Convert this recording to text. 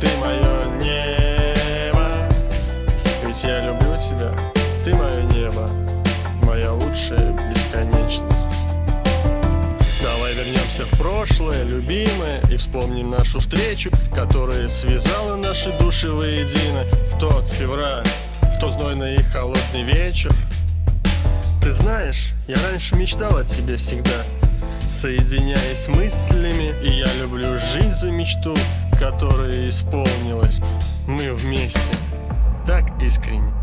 Ты мое небо. Ведь я люблю тебя Ты мое небо Моя лучшая бесконечность. Давай вернемся в прошлое, любимое И вспомним нашу встречу Которая связала наши души воедино В тот февраль В тот знойный и холодный вечер. Ты знаешь, я раньше мечтал о тебе всегда Соединяясь мыслями, и я люблю жизнь за мечту Которая исполнилась. Мы вместе. Так искренне